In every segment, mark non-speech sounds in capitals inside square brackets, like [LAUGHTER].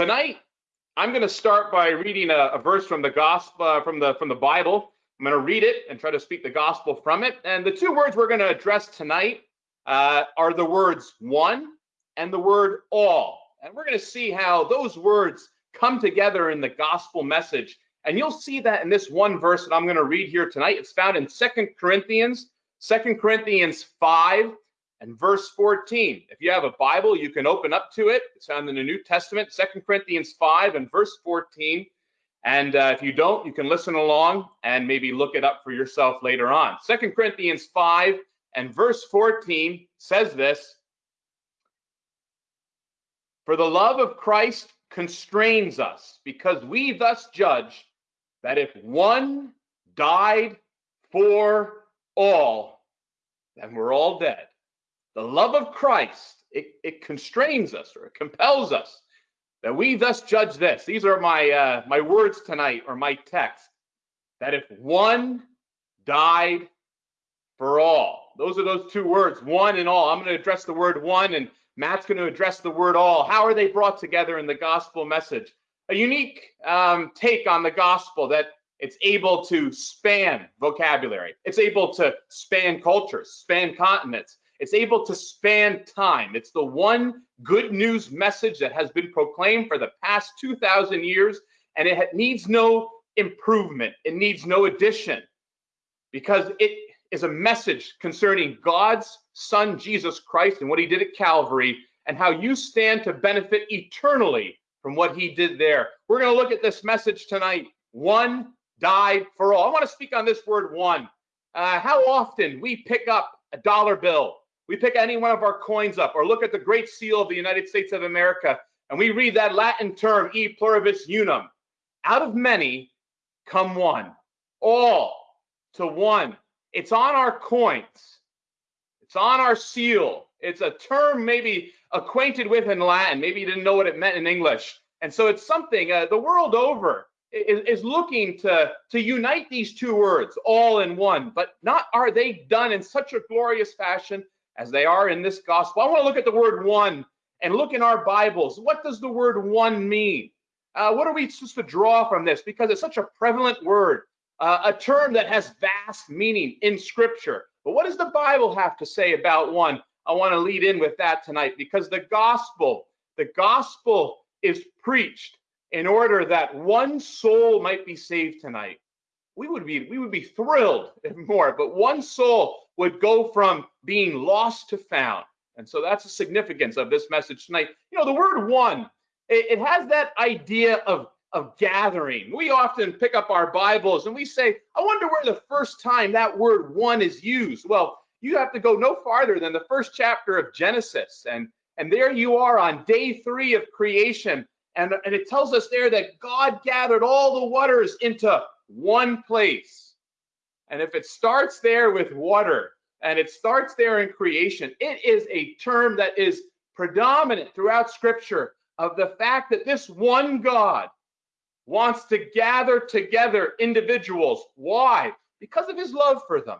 Tonight, I'm going to start by reading a, a verse from the gospel uh, from the from the Bible. I'm going to read it and try to speak the gospel from it. And the two words we're going to address tonight uh, are the words one and the word all. And we're going to see how those words come together in the gospel message. And you'll see that in this one verse that I'm going to read here tonight. It's found in Second Corinthians, Second Corinthians 5 and verse 14. If you have a Bible, you can open up to it. It's found in the New Testament, Second Corinthians 5 and verse 14. And uh, if you don't, you can listen along and maybe look it up for yourself later on. Second Corinthians 5 and verse 14 says this For the love of Christ constrains us, because we thus judge that if one died for all, then we're all dead. The love of Christ, it, it constrains us or it compels us that we thus judge this. These are my uh, my words tonight or my text. That if one died for all, those are those two words, one and all. I'm going to address the word one, and Matt's going to address the word all. How are they brought together in the gospel message? A unique um, take on the gospel that it's able to span vocabulary. It's able to span cultures, span continents. It's able to span time. It's the one good news message that has been proclaimed for the past 2,000 years, and it needs no improvement. It needs no addition because it is a message concerning God's Son, Jesus Christ, and what he did at Calvary, and how you stand to benefit eternally from what he did there. We're going to look at this message tonight. One died for all. I want to speak on this word one. Uh, how often we pick up a dollar bill we pick any one of our coins up or look at the great seal of the United States of America and we read that Latin term, e pluribus unum. Out of many come one, all to one. It's on our coins, it's on our seal. It's a term maybe acquainted with in Latin. Maybe you didn't know what it meant in English. And so it's something uh, the world over is, is looking to, to unite these two words all in one, but not are they done in such a glorious fashion as they are in this gospel. I want to look at the word one and look in our Bibles. What does the word one mean? Uh, what are we supposed to draw from this? Because it's such a prevalent word, uh, a term that has vast meaning in Scripture. But what does the Bible have to say about one? I want to lead in with that tonight because the gospel, the gospel is preached in order that one soul might be saved tonight. We would be we would be thrilled [LAUGHS] if more, but one soul would go from being lost to found. And so that's the significance of this message tonight. You know, the word one, it, it has that idea of, of gathering. We often pick up our Bibles and we say, I wonder where the first time that word one is used. Well, you have to go no farther than the first chapter of Genesis. And, and there you are on day three of creation. And, and it tells us there that God gathered all the waters into one place. And if it starts there with water and it starts there in creation, it is a term that is predominant throughout scripture of the fact that this one God wants to gather together individuals. Why? Because of his love for them.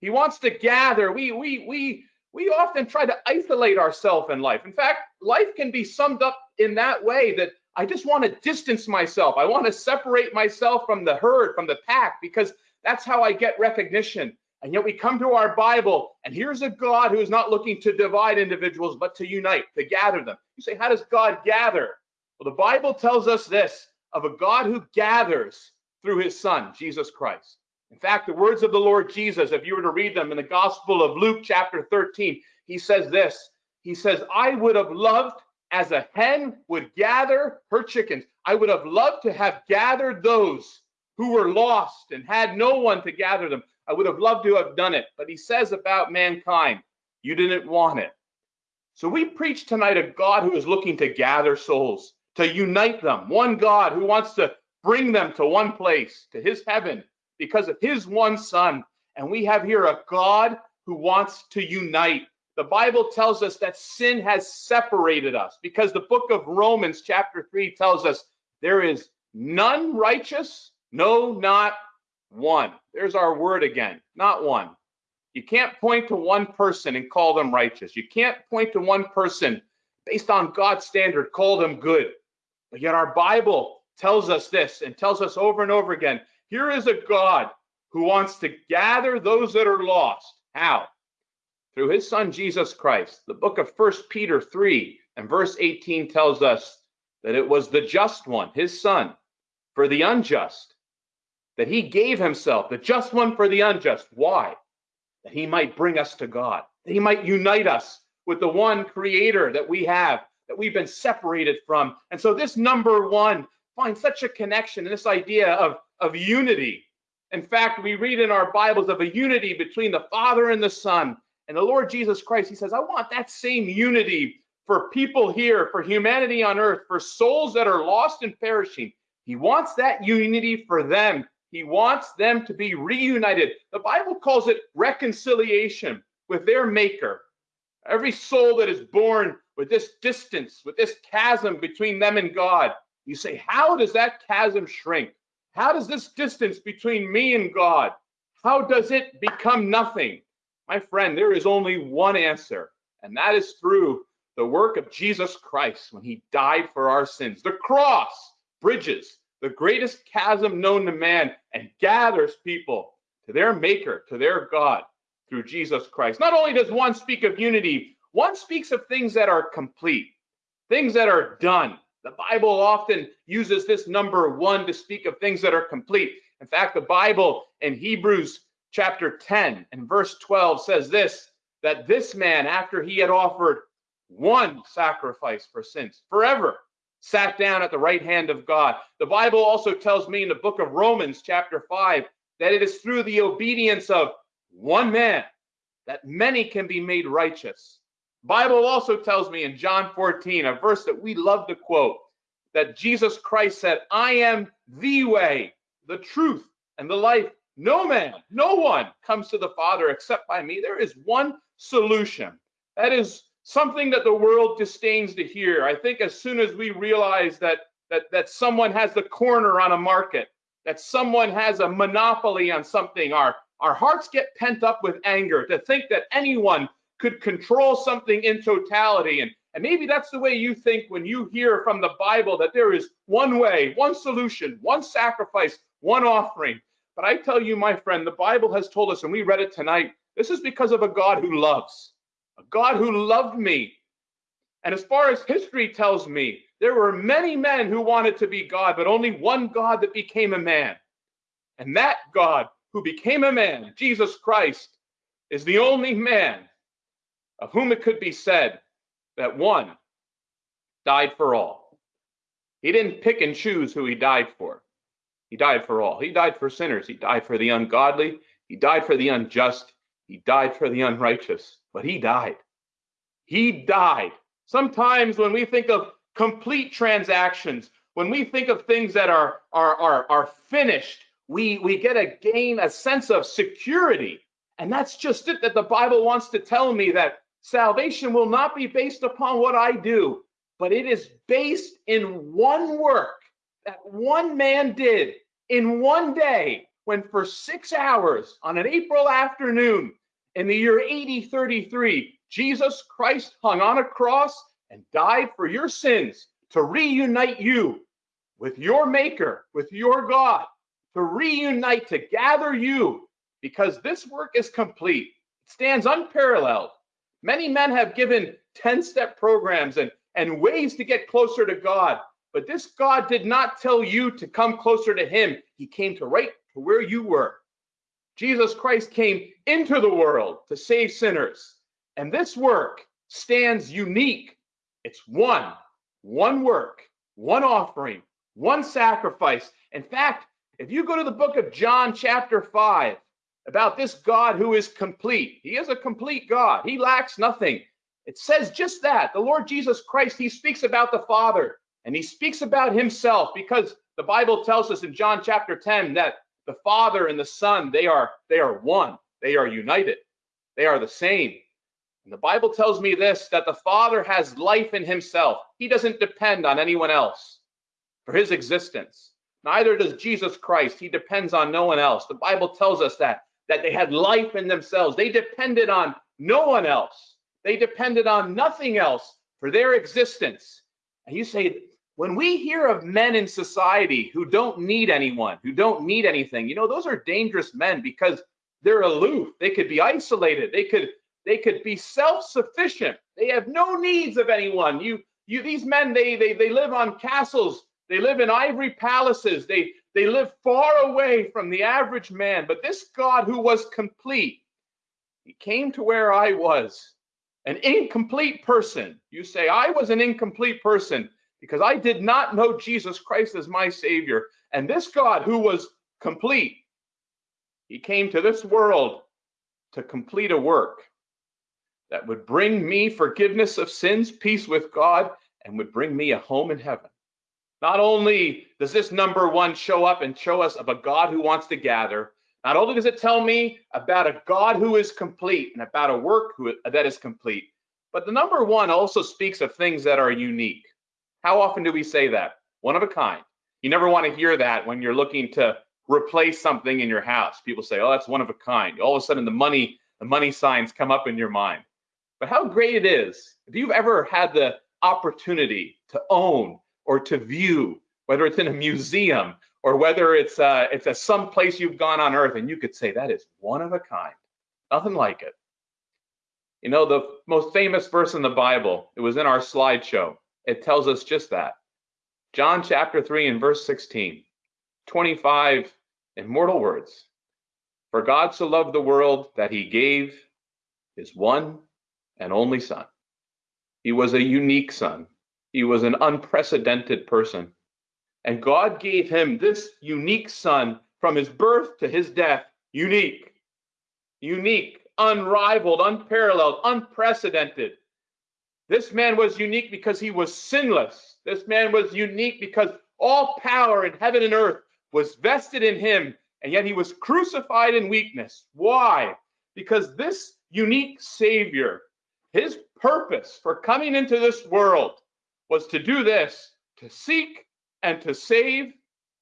He wants to gather. We we we we often try to isolate ourselves in life. In fact, life can be summed up in that way that I just want to distance myself. I want to separate myself from the herd, from the pack, because that's how I get recognition. And yet we come to our Bible, and here's a God who is not looking to divide individuals, but to unite, to gather them. You say, how does God gather? Well, the Bible tells us this of a God who gathers through his Son, Jesus Christ. In fact, the words of the Lord Jesus, if you were to read them in the Gospel of Luke, chapter 13, he says this He says, I would have loved as a hen would gather her chickens. I would have loved to have gathered those who were lost and had no one to gather them. I would have loved to have done it. But he says about mankind, you didn't want it. So we preach tonight a God who is looking to gather souls, to unite them. One God who wants to bring them to one place, to his heaven, because of his one son. And we have here a God who wants to unite. The Bible tells us that sin has separated us because the book of Romans, chapter 3, tells us there is none righteous, no, not one. There's our word again, not one. You can't point to one person and call them righteous. You can't point to one person based on God's standard, call them good. But yet our Bible tells us this and tells us over and over again here is a God who wants to gather those that are lost. How? Through his son Jesus Christ. The book of First Peter 3 and verse 18 tells us that it was the just one, his son, for the unjust, that he gave himself, the just one for the unjust. Why? That he might bring us to God, that he might unite us with the one creator that we have, that we've been separated from. And so this number one finds such a connection in this idea of, of unity. In fact, we read in our Bibles of a unity between the Father and the Son. And the Lord Jesus Christ, he says, I want that same unity for people here, for humanity on earth, for souls that are lost and perishing. He wants that unity for them. He wants them to be reunited. The Bible calls it reconciliation with their maker. Every soul that is born with this distance, with this chasm between them and God, you say, How does that chasm shrink? How does this distance between me and God, how does it become nothing? My friend, there is only one answer, and that is through the work of Jesus Christ when he died for our sins. The cross bridges the greatest chasm known to man and gathers people to their maker, to their God through Jesus Christ. Not only does one speak of unity, one speaks of things that are complete, things that are done. The Bible often uses this number one to speak of things that are complete. In fact, the Bible in Hebrews chapter 10 and verse 12 says this that this man, after he had offered one sacrifice for sins forever, sat down at the right hand of God. The Bible also tells me in the book of Romans, chapter 5, that it is through the obedience of one man that many can be made righteous. Bible also tells me in John 14, a verse that we love to quote, that Jesus Christ said, I am the way, the truth, and the life. No man, no one comes to the Father except by me. There is one solution. That is something that the world disdains to hear. I think as soon as we realize that that that someone has the corner on a market, that someone has a monopoly on something, our our hearts get pent up with anger to think that anyone could control something in totality. And, and maybe that's the way you think when you hear from the Bible that there is one way, one solution, one sacrifice, one offering. But I tell you, my friend, the Bible has told us, and we read it tonight, this is because of a God who loves a God who loved me. And as far as history tells me, there were many men who wanted to be God, but only one God that became a man. And that God who became a man, Jesus Christ, is the only man of whom it could be said that one died for all. He didn't pick and choose who he died for. He died for all. He died for sinners. He died for the ungodly. He died for the unjust. He died for the unrighteous but he died. He died. Sometimes when we think of complete transactions, when we think of things that are are are, are finished, we we get a gain a sense of security. And that's just it that the Bible wants to tell me that salvation will not be based upon what I do, but it is based in one work that one man did in one day when for 6 hours on an April afternoon in the year 8033, Jesus Christ hung on a cross and died for your sins to reunite you with your Maker, with your God, to reunite, to gather you, because this work is complete. It stands unparalleled. Many men have given 10 step programs and, and ways to get closer to God, but this God did not tell you to come closer to Him. He came to right to where you were. Jesus Christ came into the world to save sinners. And this work stands unique. It's one, one work, one offering, one sacrifice. In fact, if you go to the book of John, chapter 5, about this God who is complete, he is a complete God, he lacks nothing. It says just that. The Lord Jesus Christ, he speaks about the Father and he speaks about himself because the Bible tells us in John chapter 10 that the Father and the Son, they are they are one. They are united. They are the same. And the Bible tells me this that the Father has life in himself. He doesn't depend on anyone else for his existence. Neither does Jesus Christ. He depends on no one else. The Bible tells us that that they had life in themselves. They depended on no one else. They depended on nothing else for their existence. And you say, when we hear of men in society who don't need anyone, who don't need anything, you know, those are dangerous men because they're aloof. They could be isolated. They could they could be self-sufficient. They have no needs of anyone. You you these men they they they live on castles. They live in ivory palaces. They they live far away from the average man. But this God who was complete, he came to where I was, an incomplete person. You say I was an incomplete person because I did not know Jesus Christ as my savior. And this God who was complete, he came to this world to complete a work that would bring me forgiveness of sins, peace with God, and would bring me a home in heaven. Not only does this number one show up and show us of a God who wants to gather, not only does it tell me about a God who is complete and about a work who, that is complete, but the number one also speaks of things that are unique. How often do we say that? One of a kind. You never want to hear that when you're looking to replace something in your house. People say, "Oh, that's one of a kind." All of a sudden, the money the money signs come up in your mind. But how great it is if you've ever had the opportunity to own or to view, whether it's in a museum or whether it's uh, it's a some place you've gone on earth, and you could say that is one of a kind, nothing like it. You know, the most famous verse in the Bible, it was in our slideshow. It tells us just that. John chapter 3 and verse 16, 25 immortal words. For God so loved the world that he gave his one and only son. He was a unique son. He was an unprecedented person. And God gave him this unique son from his birth to his death, unique, unique, unrivaled, unparalleled, unprecedented. This man was unique because he was sinless. This man was unique because all power in heaven and earth was vested in him, and yet he was crucified in weakness. Why? Because this unique Savior his purpose for coming into this world was to do this, to seek and to save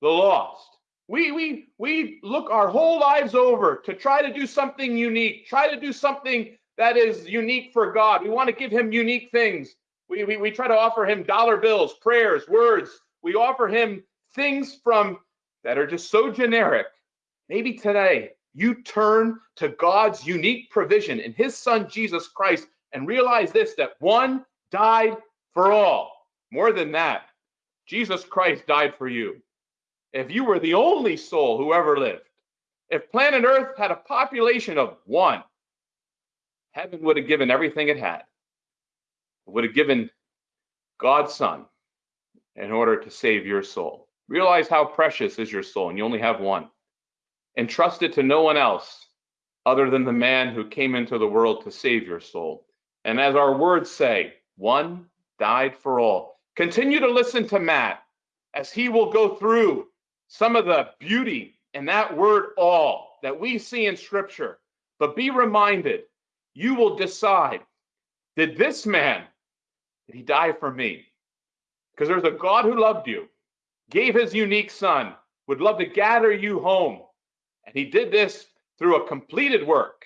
the lost. We, we, we look our whole lives over to try to do something unique, try to do something that is unique for God. We want to give him unique things. We, we, we try to offer him dollar bills, prayers, words. We offer him things from that are just so generic. Maybe today you turn to God's unique provision in his son Jesus Christ and realize this that one died for all. More than that, Jesus Christ died for you. If you were the only soul who ever lived, if planet Earth had a population of one, heaven would have given everything it had. It would have given God's Son in order to save your soul. Realize how precious is your soul, and you only have one. Entrust it to no one else other than the man who came into the world to save your soul. And as our words say, one died for all. Continue to listen to Matt as he will go through some of the beauty in that word all that we see in scripture. But be reminded, you will decide, did this man, did he die for me? Because there's a God who loved you, gave his unique son, would love to gather you home. And he did this through a completed work.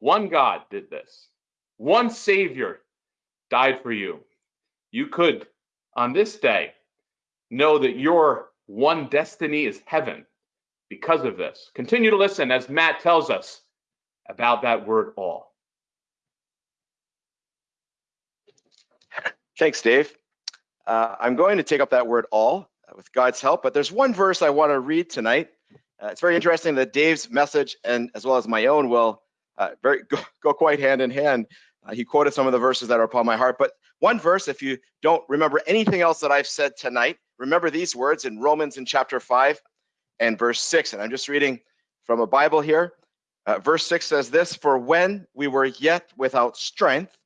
One God did this. One Savior died for you. You could, on this day, know that your one destiny is heaven because of this. Continue to listen as Matt tells us about that word all. Thanks, Dave. Uh, I'm going to take up that word all uh, with God's help, but there's one verse I want to read tonight. Uh, it's very interesting that Dave's message and as well as my own will uh, very go, go, quite hand in hand. Uh, he quoted some of the verses that are upon my heart, but one verse, if you don't remember anything else that I've said tonight, remember these words in Romans in chapter 5 and verse 6. And I'm just reading from a Bible here. Uh, verse 6 says this For when we were yet without strength,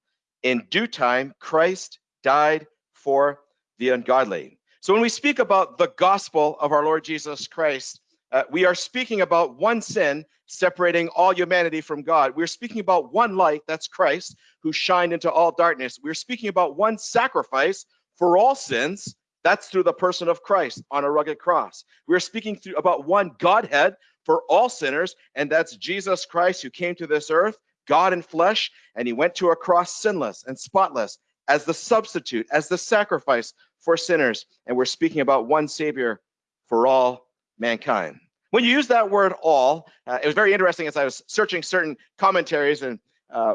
in due time, Christ died for the ungodly. So when we speak about the gospel of our Lord Jesus Christ, uh, we are speaking about one sin separating all humanity from God. We're speaking about one light, that's Christ, who shined into all darkness. We're speaking about one sacrifice for all sins, that's through the person of Christ on a rugged cross. We're speaking through, about one Godhead for all sinners, and that's Jesus Christ who came to this earth, God in flesh, and he went to a cross sinless and spotless as the substitute, as the sacrifice for sinners, and we're speaking about one Savior for all mankind. When you use that word all, uh, it was very interesting as I was searching certain commentaries and uh,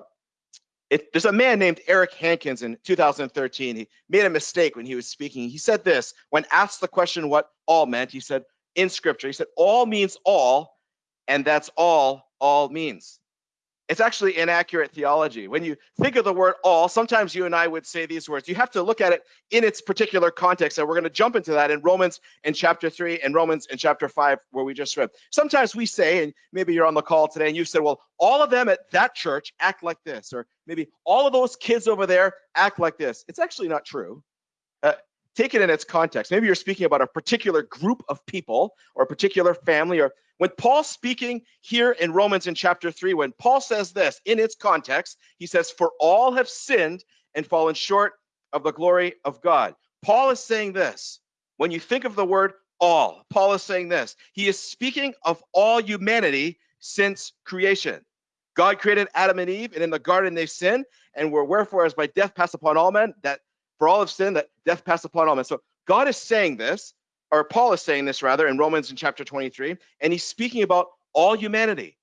it, there's a man named Eric Hankins in 2013. He made a mistake when he was speaking. He said this when asked the question what all meant, he said, in scripture, he said, all means all, and that's all all means. It's actually inaccurate theology. When you think of the word all, sometimes you and I would say these words. You have to look at it in its particular context. And we're going to jump into that in Romans in chapter 3 and Romans in chapter 5, where we just read. Sometimes we say, and maybe you're on the call today and you said, well, all of them at that church act like this, or maybe all of those kids over there act like this. It's actually not true. Uh, take it in its context. Maybe you're speaking about a particular group of people or a particular family or when Paul's speaking here in Romans in chapter 3, when Paul says this in its context, he says, For all have sinned and fallen short of the glory of God. Paul is saying this. When you think of the word all, Paul is saying this. He is speaking of all humanity since creation. God created Adam and Eve, and in the garden they sinned, and were wherefore as by death passed upon all men, that for all have sinned, that death passed upon all men. So God is saying this, or Paul is saying this rather in Romans in chapter 23, and he's speaking about all humanity.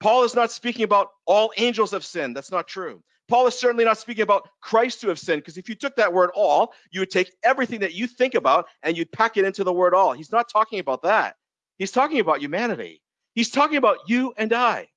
Paul is not speaking about all angels have sinned. That's not true. Paul is certainly not speaking about Christ who have sinned, because if you took that word all, you would take everything that you think about and you'd pack it into the word all. He's not talking about that. He's talking about humanity. He's talking about you and I.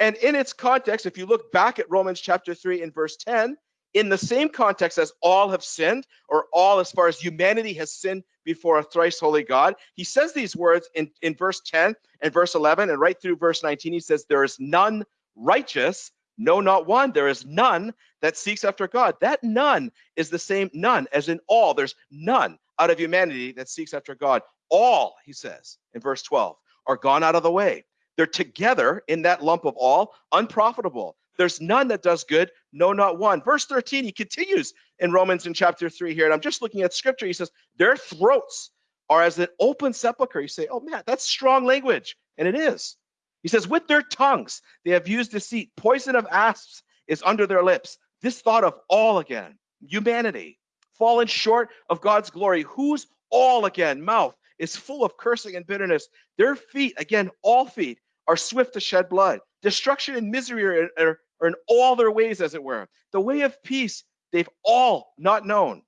And in its context, if you look back at Romans chapter 3 and verse 10, in the same context as all have sinned, or all as far as humanity has sinned before a thrice holy God. He says these words in, in verse 10 and verse 11, and right through verse 19, he says, There is none righteous, no, not one. There is none that seeks after God. That none is the same none as in all. There's none out of humanity that seeks after God. All, he says in verse 12, are gone out of the way. They're together in that lump of all, unprofitable. There's none that does good, no, not one. Verse 13, he continues in Romans in chapter 3 here, and I'm just looking at scripture. He says, Their throats are as an open sepulchre. You say, Oh man, that's strong language. And it is. He says, With their tongues, they have used deceit. Poison of asps is under their lips. This thought of all again, humanity, fallen short of God's glory. Whose all again, mouth is full of cursing and bitterness. Their feet, again, all feet, are swift to shed blood. Destruction and misery are, are, are in all their ways, as it were. The way of peace they've all not known.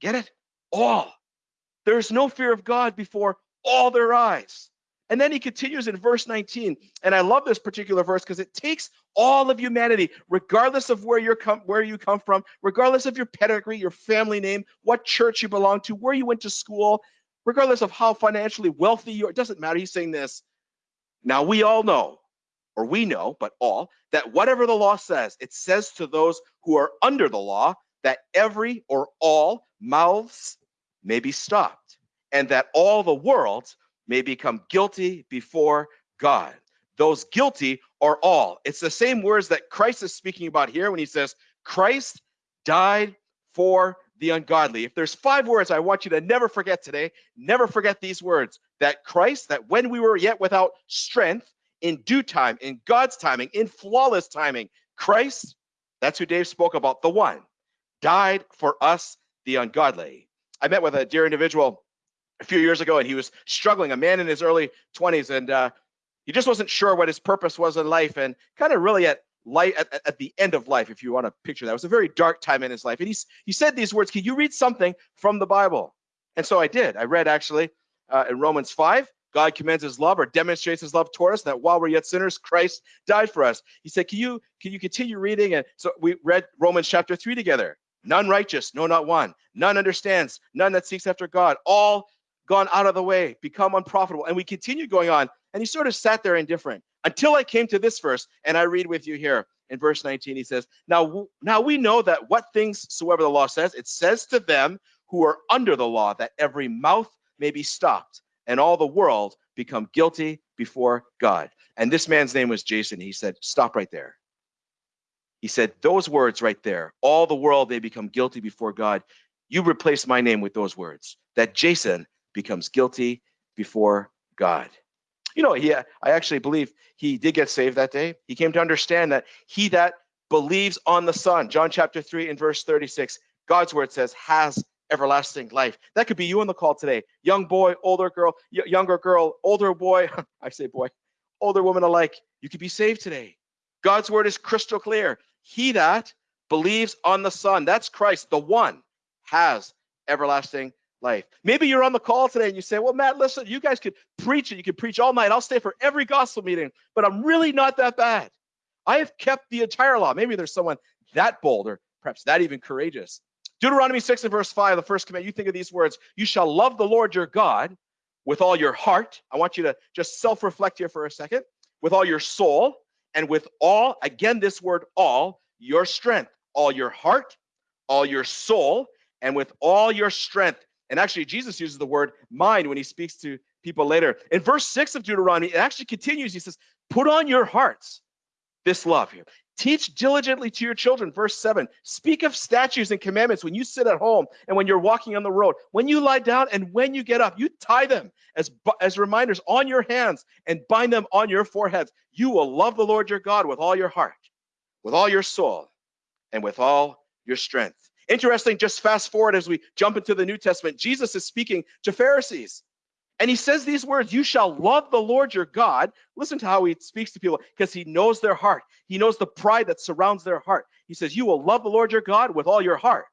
Get it? All. There's no fear of God before all their eyes. And then he continues in verse 19, and I love this particular verse because it takes all of humanity, regardless of where you're come, where you come from, regardless of your pedigree, your family name, what church you belong to, where you went to school, regardless of how financially wealthy you are. It doesn't matter. He's saying this. Now we all know or we know, but all, that whatever the law says, it says to those who are under the law that every or all mouths may be stopped, and that all the world may become guilty before God. Those guilty are all. It's the same words that Christ is speaking about here when he says, Christ died for the ungodly. If there's five words I want you to never forget today, never forget these words that Christ, that when we were yet without strength, in due time, in God's timing, in flawless timing. Christ, that's who Dave spoke about, the one, died for us, the ungodly. I met with a dear individual a few years ago, and he was struggling, a man in his early 20s, and uh, he just wasn't sure what his purpose was in life, and kind of really at light at, at, the end of life, if you want to picture that. It was a very dark time in his life. And he's, he said these words, Can you read something from the Bible? And so I did. I read actually uh, in Romans 5, God commends his love or demonstrates his love toward us that while we're yet sinners, Christ died for us. He said, Can you can you continue reading? And so we read Romans chapter 3 together. None righteous, no, not one. None understands, none that seeks after God. All gone out of the way, become unprofitable. And we continue going on. And he sort of sat there indifferent until I came to this verse, and I read with you here in verse 19. He says, Now, now we know that what things soever the law says, it says to them who are under the law that every mouth may be stopped and all the world become guilty before God. And this man's name was Jason. He said, Stop right there. He said, Those words right there, all the world, they become guilty before God. You replace my name with those words, that Jason becomes guilty before God. You know, he, uh, I actually believe he did get saved that day. He came to understand that he that believes on the Son, John chapter 3 and verse 36, God's word says, has everlasting life. That could be you on the call today. Young boy, older girl, younger girl, older boy. [LAUGHS] I say boy, older woman alike. You could be saved today. God's word is crystal clear. He that believes on the Son, that's Christ, the one, has everlasting life. Maybe you're on the call today and you say, Well, Matt, listen, you guys could preach it. You could preach all night. I'll stay for every gospel meeting, but I'm really not that bad. I have kept the entire law. Maybe there's someone that bold or perhaps that even courageous. Deuteronomy 6 and verse 5, the first command, you think of these words You shall love the Lord your God with all your heart. I want you to just self reflect here for a second. With all your soul and with all, again, this word all, your strength, all your heart, all your soul, and with all your strength. And actually, Jesus uses the word mind when he speaks to people later. In verse 6 of Deuteronomy, it actually continues. He says, Put on your hearts this love here. Teach diligently to your children. Verse 7 Speak of statutes and commandments when you sit at home and when you're walking on the road, when you lie down and when you get up. You tie them as, as reminders on your hands and bind them on your foreheads. You will love the Lord your God with all your heart, with all your soul, and with all your strength. Interesting, just fast forward as we jump into the New Testament. Jesus is speaking to Pharisees. And he says these words, you shall love the Lord your God. Listen to how he speaks to people because he knows their heart. He knows the pride that surrounds their heart. He says, you will love the Lord your God with all your heart,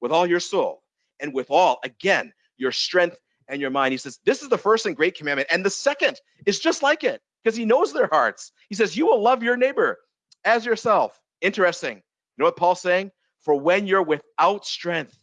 with all your soul, and with all, again, your strength and your mind. He says, this is the first and great commandment. And the second is just like it because he knows their hearts. He says, you will love your neighbor as yourself. Interesting. You know what Paul's saying? For when you're without strength,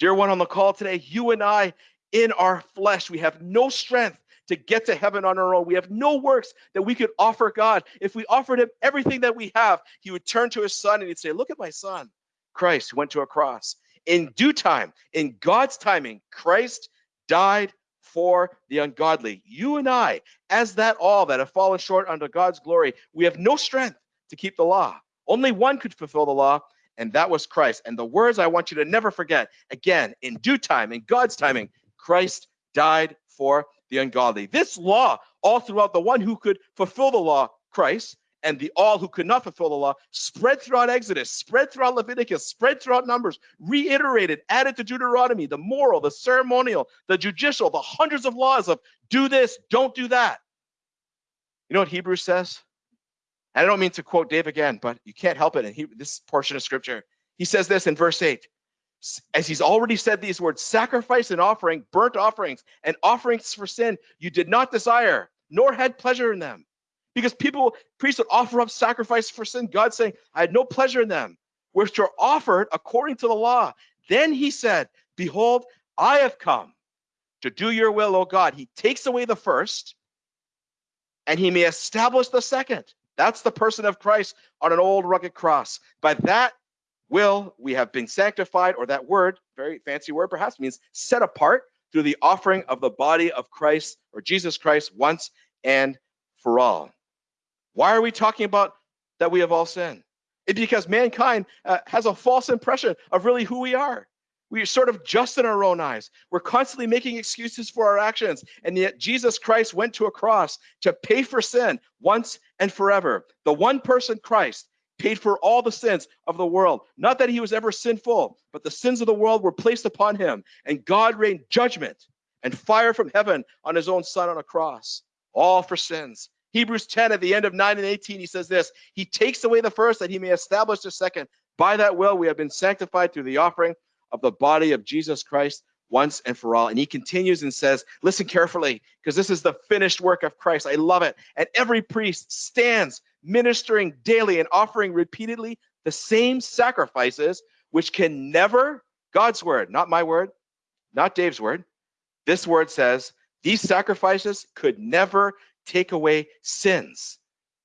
dear one on the call today, you and I in our flesh. We have no strength to get to heaven on our own. We have no works that we could offer God. If we offered him everything that we have, he would turn to his son and he'd say, Look at my son, Christ, who went to a cross. In due time, in God's timing, Christ died for the ungodly. You and I, as that all that have fallen short under God's glory, we have no strength to keep the law. Only one could fulfill the law, and that was Christ. And the words I want you to never forget again, in due time, in God's timing, Christ died for the ungodly. This law, all throughout the one who could fulfill the law, Christ, and the all who could not fulfill the law, spread throughout Exodus, spread throughout Leviticus, spread throughout Numbers, reiterated, added to Deuteronomy, the moral, the ceremonial, the judicial, the hundreds of laws of do this, don't do that. You know what Hebrews says? And I don't mean to quote Dave again, but you can't help it in he, this portion of scripture. He says this in verse 8 as he's already said these words sacrifice and offering, burnt offerings, and offerings for sin, you did not desire, nor had pleasure in them. Because people, priests would offer up sacrifice for sin. God saying, I had no pleasure in them, which are offered according to the law. Then he said, Behold, I have come to do your will, O God. He takes away the first, and he may establish the second. That's the person of Christ on an old rugged cross. By that will we have been sanctified, or that word, very fancy word perhaps, means set apart through the offering of the body of Christ or Jesus Christ once and for all. Why are we talking about that we have all sinned? It's because mankind uh, has a false impression of really who we are. We are sort of just in our own eyes. We're constantly making excuses for our actions. And yet, Jesus Christ went to a cross to pay for sin once and forever. The one person, Christ, paid for all the sins of the world. Not that he was ever sinful, but the sins of the world were placed upon him, and God rained judgment and fire from heaven on his own son on a cross, all for sins. Hebrews 10 at the end of 9 and 18, he says this He takes away the first that he may establish the second. By that will, we have been sanctified through the offering of the body of Jesus Christ once and for all. And he continues and says, Listen carefully, because this is the finished work of Christ. I love it. And every priest stands ministering daily and offering repeatedly the same sacrifices, which can never, God's word, not my word, not Dave's word, this word says, these sacrifices could never take away sins.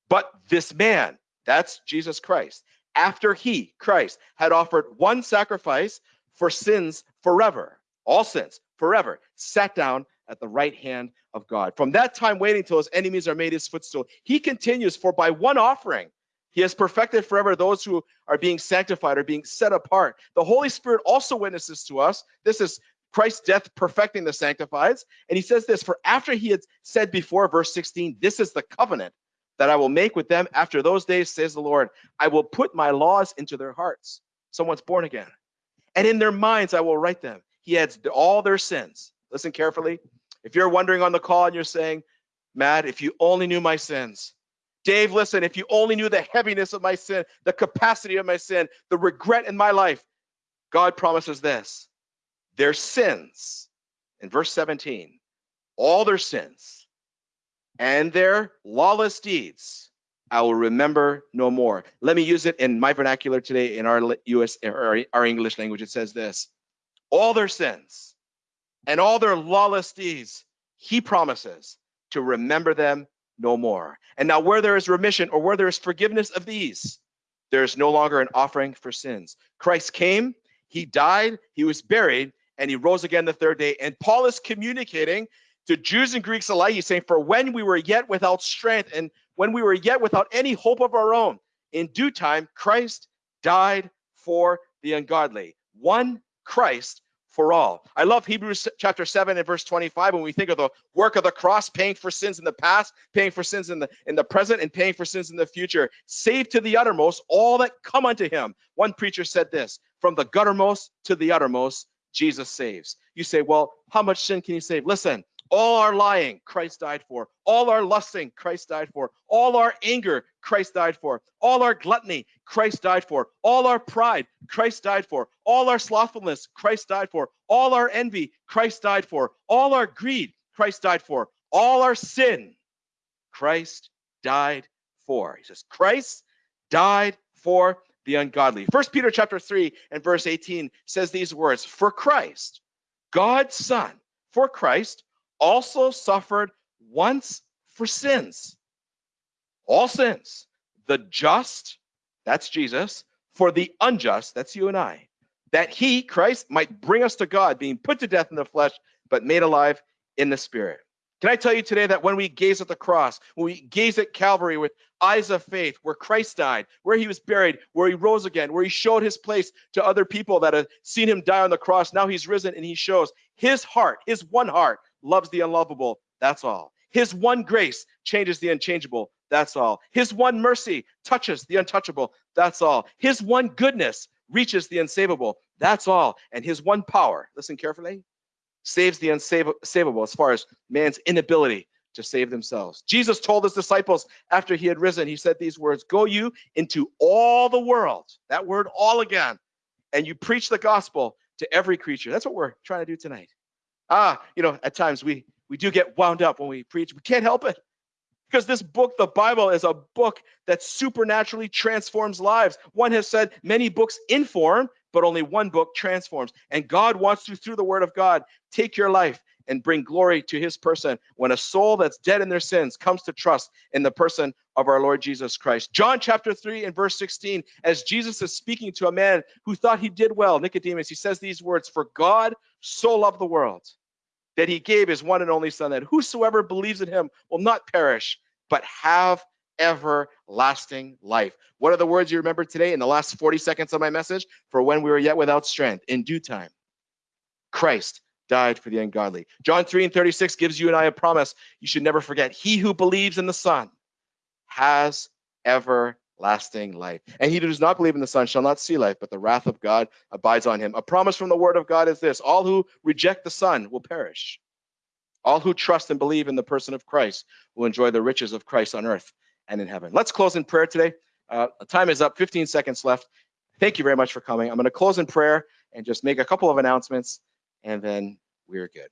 But this man, that's Jesus Christ, after he, Christ, had offered one sacrifice for sins forever, all sins forever, sat down at the right hand of God. From that time waiting till his enemies are made his footstool, he continues, for by one offering, he has perfected forever those who are being sanctified or being set apart. The Holy Spirit also witnesses to us. This is Christ's death perfecting the sanctifieds. And he says this For after he had said before, verse 16, this is the covenant that I will make with them after those days, says the Lord. I will put my laws into their hearts. Someone's born again. And in their minds I will write them. he adds all their sins. Listen carefully. If you're wondering on the call and you're saying, Matt, if you only knew my sins, Dave, listen, if you only knew the heaviness of my sin, the capacity of my sin, the regret in my life, God promises this their sins, in verse 17, all their sins and their lawless deeds, I will remember no more. Let me use it in my vernacular today in our US, our, our English language. It says this all their sins and all their lawless deeds, he promises to remember them no more. And now, where there is remission or where there is forgiveness of these, there is no longer an offering for sins. Christ came, he died, he was buried, and he rose again the third day. And Paul is communicating to Jews and Greeks alike. He's saying, For when we were yet without strength and when we were yet without any hope of our own, in due time, Christ died for the ungodly. One Christ for all. I love Hebrews chapter 7 and verse 25 when we think of the work of the cross paying for sins in the past, paying for sins in the in the present and paying for sins in the future. Save to the uttermost all that come unto him. One preacher said this, from the guttermost to the uttermost Jesus saves. You say, "Well, how much sin can you save?" Listen, all our lying, Christ died for. All our lusting, Christ died for. All our anger, Christ died for. All our gluttony, Christ died for. All our pride, Christ died for. All our slothfulness, Christ died for. All our envy, Christ died for. All our greed, Christ died for. All our sin, Christ died for. He says, Christ died for the ungodly. First Peter chapter 3 and verse 18 says these words, for Christ, God's son, for Christ also suffered once for sins. All sins. The just, that's Jesus, for the unjust, that's you and I, that he, Christ, might bring us to God, being put to death in the flesh, but made alive in the spirit. Can I tell you today that when we gaze at the cross, when we gaze at Calvary with eyes of faith, where Christ died, where he was buried, where he rose again, where he showed his place to other people that have seen him die on the cross, now he's risen and he shows his heart, his one heart, loves the unlovable. That's all. His one grace changes the unchangeable. That's all. His one mercy touches the untouchable. That's all. His one goodness reaches the unsavable. That's all. And his one power, listen carefully, saves the unsavable as far as man's inability to save themselves. Jesus told his disciples after he had risen, he said these words Go you into all the world, that word all again, and you preach the gospel to every creature. That's what we're trying to do tonight. Ah, you know, at times we we do get wound up when we preach. We can't help it. Because this book, the Bible, is a book that supernaturally transforms lives. One has said many books inform, but only one book transforms. And God wants to, through the word of God, take your life and bring glory to his person when a soul that's dead in their sins comes to trust in the person of our Lord Jesus Christ. John chapter 3 and verse 16, as Jesus is speaking to a man who thought he did well, Nicodemus, he says these words For God so loved the world that he gave his one and only Son, that whosoever believes in him will not perish, but have everlasting life. What are the words you remember today in the last 40 seconds of my message? For when we were yet without strength, in due time, Christ died for the ungodly. John 3 and 36 gives you and I a promise you should never forget. He who believes in the Son has everlasting life. And he who does not believe in the Son shall not see life, but the wrath of God abides on him. A promise from the word of God is this all who reject the Son will perish. All who trust and believe in the person of Christ will enjoy the riches of Christ on earth and in heaven. Let's close in prayer today. Uh, time is up, 15 seconds left. Thank you very much for coming. I'm going to close in prayer and just make a couple of announcements and then we're good.